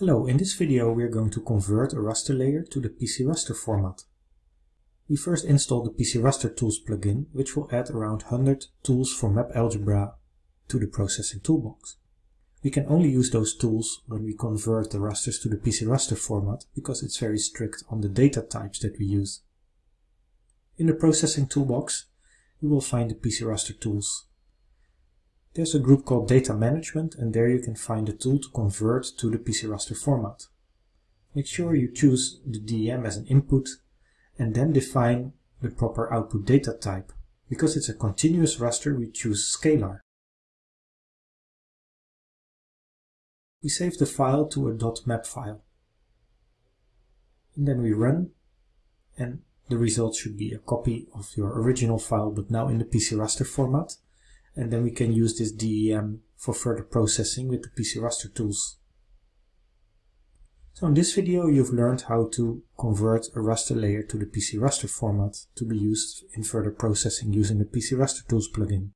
Hello, in this video we are going to convert a raster layer to the PC Raster format. We first install the PC Raster Tools plugin, which will add around 100 tools for map algebra to the processing toolbox. We can only use those tools when we convert the rasters to the PC Raster format because it's very strict on the data types that we use. In the processing toolbox, you will find the PC Raster tools there's a group called Data Management and there you can find a tool to convert to the PC raster format. Make sure you choose the DEM as an input and then define the proper output data type. Because it's a continuous raster, we choose scalar. We save the file to a .map file. And then we run and the result should be a copy of your original file but now in the PC raster format and then we can use this DEM for further processing with the PC raster tools. So in this video you've learned how to convert a raster layer to the PC raster format to be used in further processing using the PC raster tools plugin.